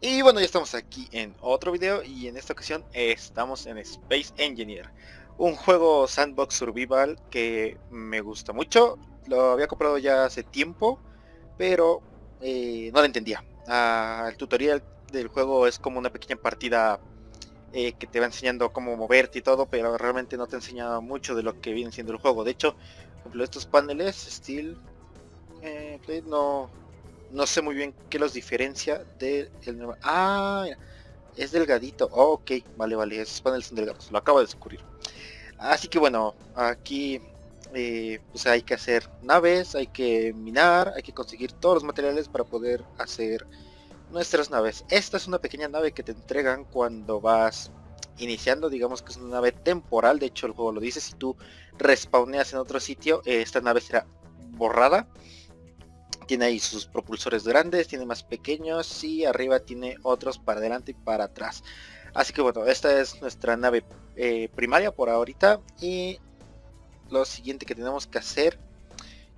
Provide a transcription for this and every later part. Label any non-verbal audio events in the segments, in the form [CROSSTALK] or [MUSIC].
Y bueno, ya estamos aquí en otro video y en esta ocasión estamos en Space Engineer. Un juego sandbox survival que me gusta mucho. Lo había comprado ya hace tiempo, pero eh, no lo entendía. Ah, el tutorial del juego es como una pequeña partida eh, que te va enseñando cómo moverte y todo, pero realmente no te enseña mucho de lo que viene siendo el juego. De hecho, por ejemplo, estos paneles, Steel, eh, no, no sé muy bien qué los diferencia del nuevo. Ah, es delgadito. ok, vale, vale, esos paneles son delgados. Lo acabo de descubrir. Así que bueno, aquí eh, pues hay que hacer naves, hay que minar, hay que conseguir todos los materiales para poder hacer nuestras naves. Esta es una pequeña nave que te entregan cuando vas iniciando, digamos que es una nave temporal, de hecho el juego lo dice, si tú respawneas en otro sitio, esta nave será borrada tiene ahí sus propulsores grandes, tiene más pequeños y arriba tiene otros para adelante y para atrás. Así que bueno, esta es nuestra nave eh, primaria por ahorita y lo siguiente que tenemos que hacer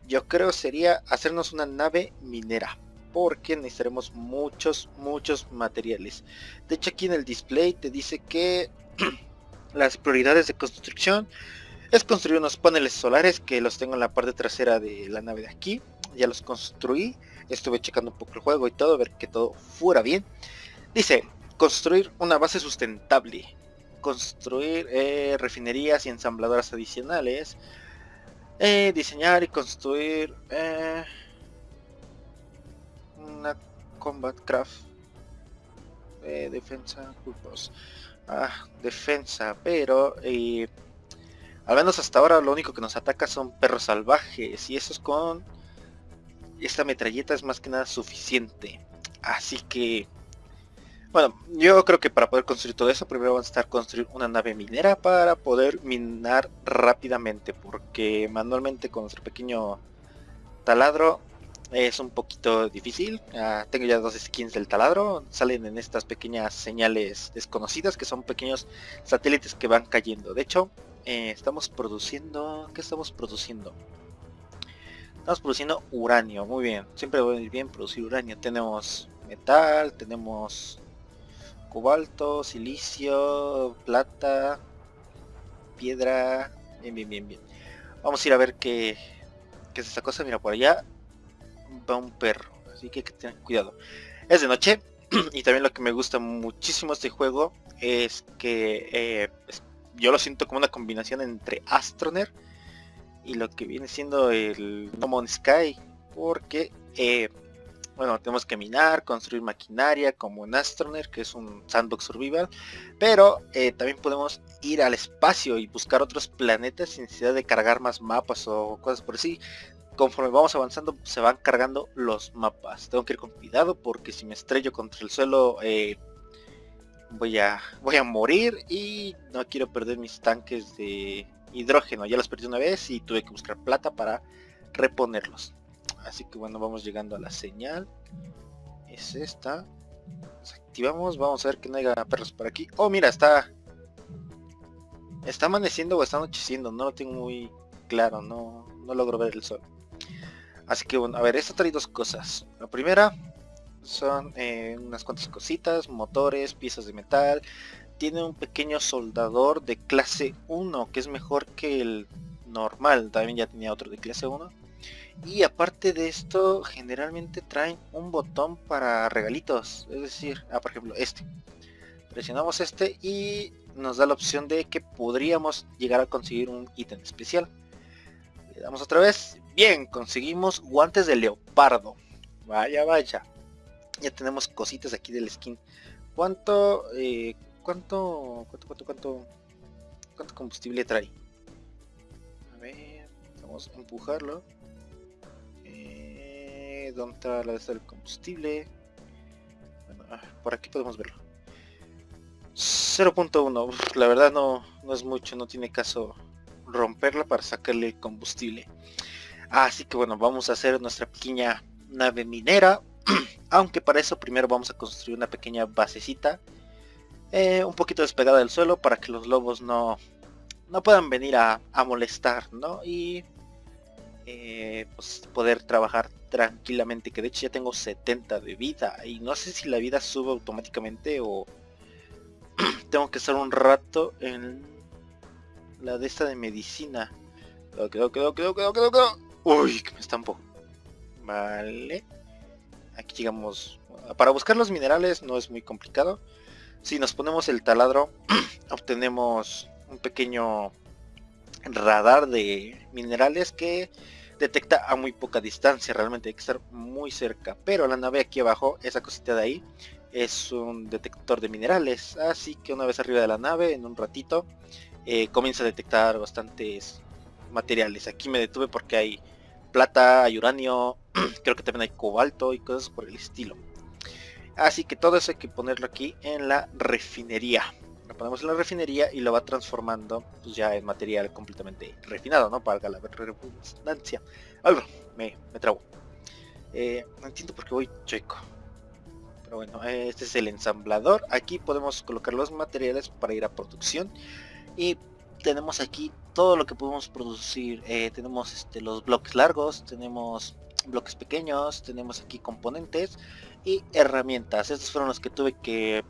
yo creo sería hacernos una nave minera porque necesitaremos muchos muchos materiales de hecho aquí en el display te dice que [CLEARS THROAT] las prioridades de construcción es construir unos paneles solares que los tengo en la parte trasera de la nave de aquí ya los construí, estuve checando un poco el juego y todo, a ver que todo fuera bien. Dice, construir una base sustentable, construir eh, refinerías y ensambladoras adicionales, eh, diseñar y construir eh, una combat craft, defensa, ah, defensa, pero al menos hasta ahora lo único que nos ataca son perros salvajes y eso es con esta metralleta es más que nada suficiente. Así que, bueno, yo creo que para poder construir todo eso, primero vamos a estar construir una nave minera para poder minar rápidamente, porque manualmente con nuestro pequeño taladro es un poquito difícil. Ah, tengo ya dos skins del taladro, salen en estas pequeñas señales desconocidas que son pequeños satélites que van cayendo. De hecho, eh, estamos produciendo, ¿qué estamos produciendo? Estamos produciendo uranio, muy bien. Siempre bien producir uranio. Tenemos metal, tenemos cobalto, silicio, plata, piedra. Bien, bien, bien, bien. Vamos a ir a ver qué, qué es esta cosa. Mira, por allá va un perro. Así que cuidado. Es de noche. [CLEARS THROAT] y también lo que me gusta muchísimo este juego es que eh, yo lo siento como una combinación entre Astroner y lo que viene siendo el No Man's Sky porque eh, bueno tenemos que minar construir maquinaria como en Astroner que es un sandbox survival pero eh, también podemos ir al espacio y buscar otros planetas sin necesidad de cargar más mapas o cosas por así. Conforme vamos avanzando se van cargando los mapas. Tengo que ir con cuidado porque si me estrello contra el suelo eh, voy a voy a morir y no quiero perder mis tanques de hidrógeno. Ya los perdí una vez y tuve que buscar plata para reponerlos. Así que bueno, vamos llegando a la señal. Es esta. activamos. Vamos a ver que no haya perros por aquí. Oh, mira, está... Está amaneciendo o está anocheciendo. No lo tengo muy claro. No, no logro ver el sol. Así que bueno, a ver, esto trae dos cosas. La primera son eh, unas cuantas cositas, motores, piezas de metal, tiene un pequeño soldador de clase 1 que es mejor que el normal también ya tenía otro de clase 1 y aparte de esto generalmente traen un botón para regalitos es decir ah, por ejemplo este. Presionamos este y nos da la opción de que podríamos llegar a conseguir un ítem especial. Le damos otra vez. Bien conseguimos guantes de leopardo. Vaya vaya. Ya tenemos cositas aquí del skin. Cuánto eh, ¿Cuánto, cuánto, cuánto, cuánto, cuánto combustible trae? A ver, vamos a empujarlo. Eh, ¿Dónde está la de el combustible? Ah, por aquí podemos verlo. 0.1, la verdad no, no es mucho, no tiene caso romperla para sacarle el combustible. Así que bueno, vamos a hacer nuestra pequeña nave minera. [CLEARS THROAT] Aunque para eso primero vamos a construir una pequeña basecita eh, un poquito despegada del suelo para que los lobos no, no puedan venir a, molestar, ¿no? Y eh, pues poder trabajar tranquilamente que de hecho ya tengo 70 de vida y no sé si la vida sube automáticamente o [CLEARS THROAT] tengo que estar un rato en la de esta de medicina. Quedó, quedó, quedó, quedó, quedó, quedó. uy que me estampo. Vale. Aquí llegamos. Para buscar los minerales no es muy complicado si nos ponemos el taladro [CLEARS THROAT] obtenemos un pequeño radar de minerales que detecta a muy poca distancia, realmente hay que estar muy cerca. Pero la nave aquí abajo, esa cosita de ahí, es un detector de minerales. Así que una vez arriba de la nave, en un ratito, eh, comienza a detectar bastantes materiales. Aquí me detuve porque hay plata, hay uranio, [CLEARS THROAT] creo que también hay cobalto y cosas por el estilo. Así que todo eso hay que ponerlo aquí en la refinería lo ponemos en la refinería y lo va transformando pues, ya en material completamente refinado, ¿no? Para la redundancia. Algo, me, me trago. Eh, no entiendo por qué voy checo. Pero bueno, este es el ensamblador. Aquí podemos colocar los materiales para ir a producción. Y tenemos aquí todo lo que podemos producir. Eh, tenemos este, los bloques largos, tenemos bloques pequeños, tenemos aquí componentes y herramientas. Estos fueron los que tuve que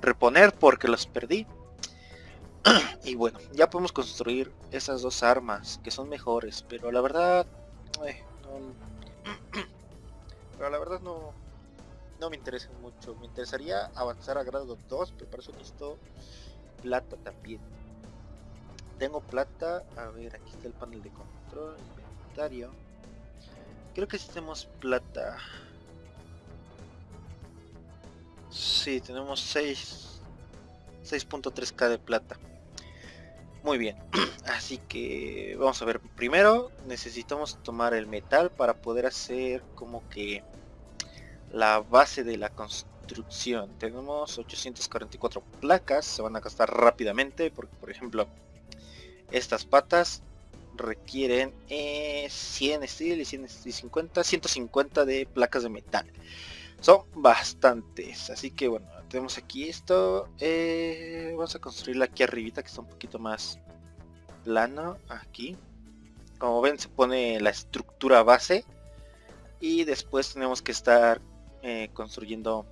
reponer porque los perdí. [CLEARS THROAT] y bueno, ya podemos construir esas dos armas que son mejores, pero la verdad... Eh, [CLEARS THROAT] pero la verdad no, no me interesa mucho. Me interesaría avanzar a grado 2, pero para eso necesito plata también. Tengo plata, a ver, aquí está el panel de control, inventario. Creo que si tenemos plata. Sí, tenemos 6 6.3k de plata. Muy bien, [CLEARS THROAT] así que vamos a ver. Primero necesitamos tomar el metal para poder hacer como que la base de la construcción. Tenemos 844 placas, se van a gastar rápidamente porque por ejemplo estas patas requieren 100 eh, steel y 150, 150 de placas de metal. Son bastantes. Así que bueno, tenemos aquí esto. Eh, vamos a construirla aquí arribita que está un poquito más plano. Aquí. Como ven se pone la estructura base. Y después tenemos que estar eh, construyendo,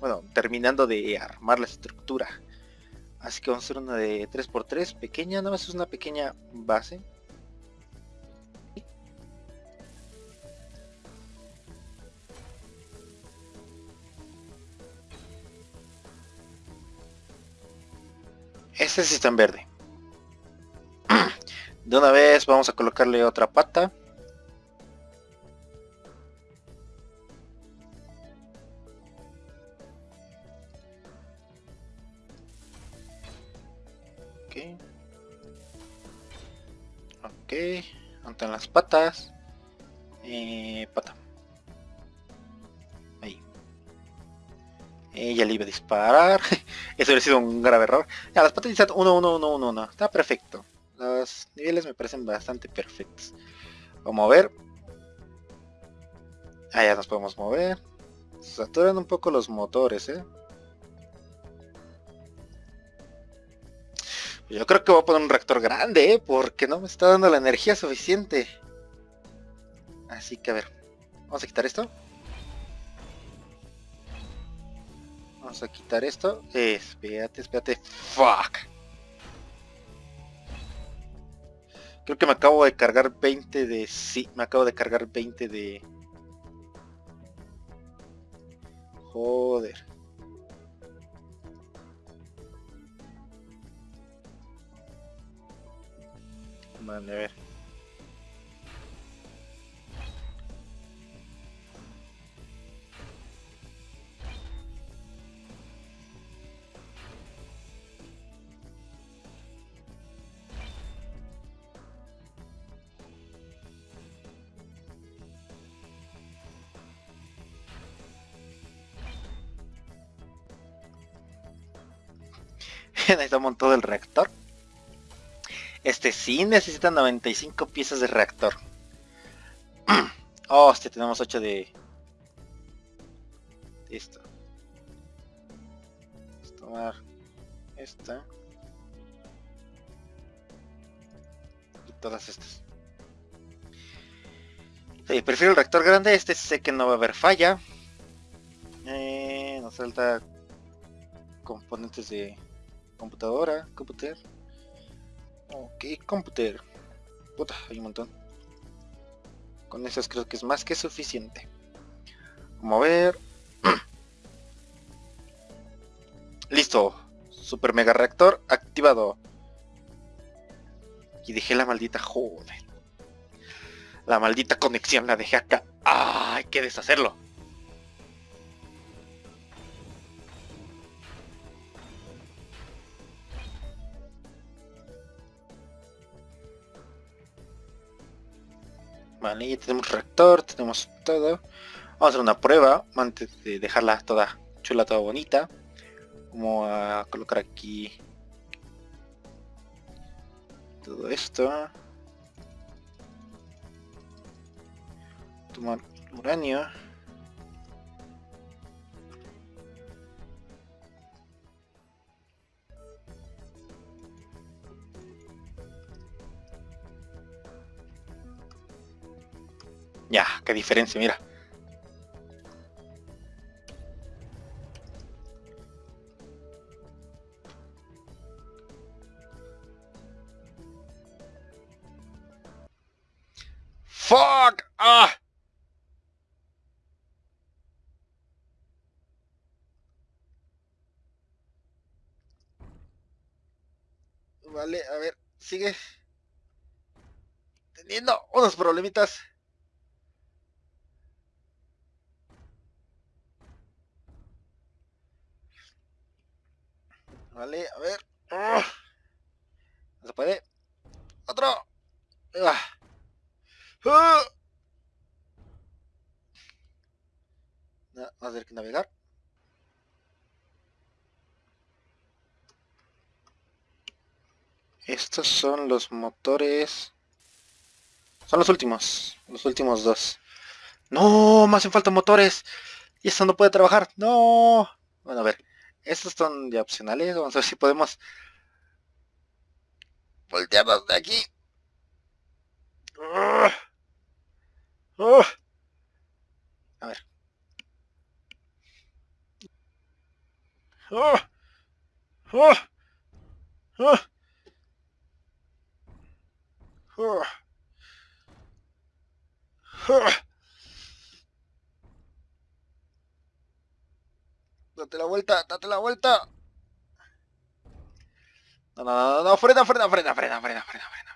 bueno, terminando de armar la estructura. Así que vamos a hacer una de 3x3 pequeña, nada más es una pequeña base. Este sí está en verde. [CLEARS THROAT] De una vez vamos a colocarle otra pata. Ok. Ok. Ante las patas. Eh, pata. Ella le iba a disparar. [LAUGHS] Eso hubiera sido un grave error. Ya, las patas están 1, 1, 1, 1, 1. Está perfecto. Los niveles me parecen bastante perfectos. Vamos a ver. Ah, ya nos podemos mover. Saturan un poco los motores, ¿eh? Yo creo que voy a poner un reactor grande, ¿eh? Porque no me está dando la energía suficiente. Así que a ver. Vamos a quitar esto. Vamos a quitar esto. Espérate, espérate. Fuck. Creo que me acabo de cargar 20 de... Sí, me acabo de cargar 20 de... Joder. Vale, a ver. [LAUGHS] necesitamos todo el reactor. Este sí necesita 95 piezas de reactor. [CLEARS THROAT] oh, hostia, tenemos 8 de... Listo. Vamos a tomar esta. Y todas estas. Prefiero el reactor grande, este sé que no va a haber falla. Eh, nos falta componentes de computadora, computer. Ok, computer. Puta, hay un montón. Con esas creo que es más que suficiente. Vamos a ver. [CLEARS THROAT] Listo. Super mega reactor activado. Y dejé la maldita joder. La maldita conexión la dejé acá. ¡Ah! Hay que deshacerlo. Vale, ya tenemos reactor, tenemos todo. Vamos a hacer una prueba antes de dejarla toda chula, toda bonita. Vamos a colocar aquí todo esto. Tomar uranio. Qué diferencia, mira. Fuck! Ah! Vale, a ver, sigue teniendo unos problemitas. Vale, a ver. ¡Ah! No se puede. Otro. ¡Ah! ¡Ah! No, vamos a tener que navegar. Estos son los motores. Son los últimos. Los últimos dos. No, me hacen falta motores. Y esto no puede trabajar. No. Bueno, a ver. Estos son de opcionales. Vamos a ver si podemos voltearnos de aquí. A ver. Date la vuelta, date la vuelta. No, no, no, no, frena, frena, frena, frena, frena, frena, frena.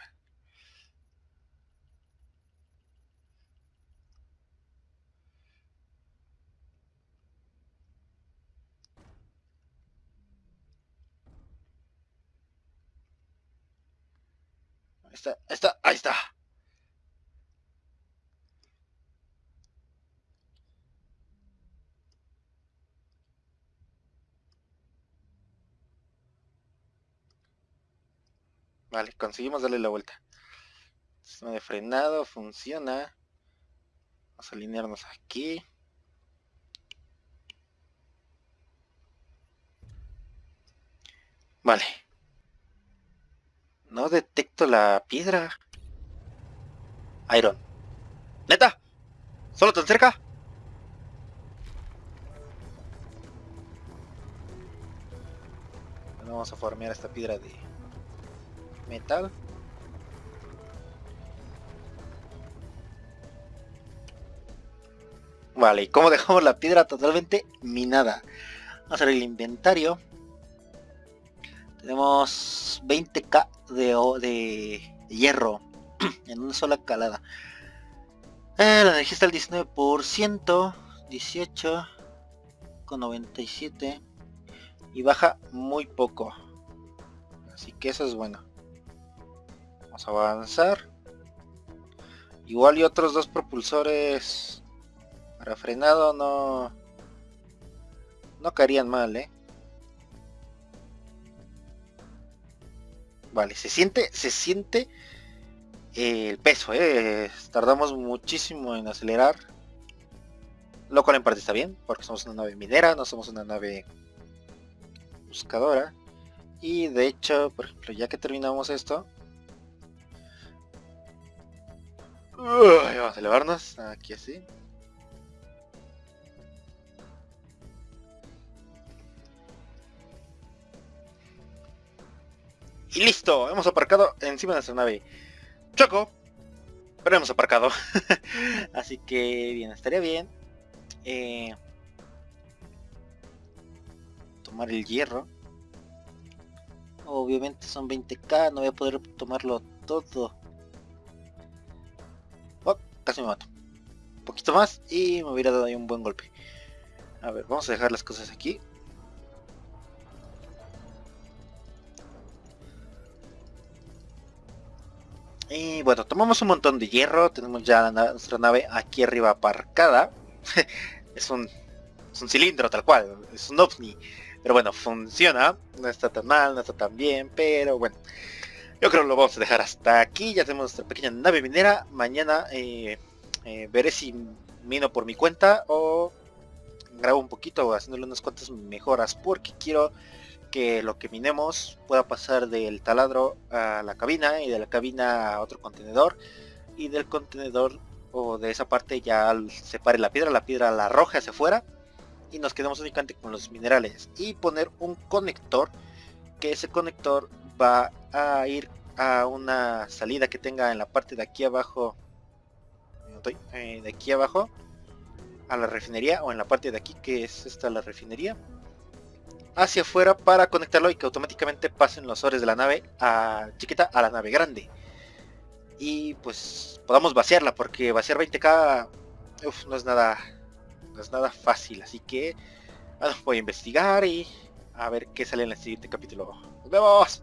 Ahí está, ahí está, ahí está. Vale, conseguimos darle la vuelta. Sistema de frenado funciona. Vamos a alinearnos aquí. Vale. No detecto la piedra. Iron. ¿Neta? ¿Solo tan cerca? vamos a formear esta piedra de metal. Vale, ¿y cómo dejamos la piedra totalmente minada? Vamos a hacer el inventario. Tenemos 20k de, de hierro [CLEARS THROAT] en una sola calada. Eh, la energía está al 19%, 18 con 97 y baja muy poco. Así que eso es bueno. Vamos a avanzar. Igual y otros dos propulsores para frenado no no caerían mal, ¿eh? Vale, se siente, se siente el peso, ¿eh? Tardamos muchísimo en acelerar. Lo cual en parte está bien, porque somos una nave minera, no somos una nave buscadora. Y de hecho, por ejemplo, ya que terminamos esto, vamos a elevarnos aquí así. Y listo, hemos aparcado encima de nuestra nave. Choco, pero hemos aparcado. [LAUGHS] Así que bien, estaría bien. Eh, tomar el hierro. Obviamente son 20k, no voy a poder tomarlo todo. Casi me mato. Un poquito más y me hubiera dado ahí un buen golpe. A ver, vamos a dejar las cosas aquí. Y bueno, tomamos un montón de hierro, tenemos ya nuestra nave aquí arriba aparcada. [LAUGHS] es, un, es un cilindro tal cual, es un ovni. Pero bueno, funciona, no está tan mal, no está tan bien, pero bueno. Yo creo que lo vamos a dejar hasta aquí, ya tenemos nuestra pequeña nave minera. Mañana eh, eh, veré si mino por mi cuenta o grabo un poquito haciéndole unas cuantas mejoras porque quiero que lo que minemos pueda pasar del taladro a la cabina y de la cabina a otro contenedor y del contenedor o de esa parte ya separe la piedra, la piedra la arroja hacia afuera y nos quedamos únicamente con los minerales y poner un conector que ese conector va a ir a una salida que tenga en la parte de aquí abajo eh, de aquí abajo a la refinería o en la parte de aquí que es esta la refinería hacia afuera para conectarlo y que automáticamente pasen los ores de la nave a chiquita a la nave grande. Y pues podamos vaciarla porque vaciar 20k no es nada no es nada fácil, así que voy a investigar y a ver qué sale en el siguiente capítulo. ¡Nos vemos!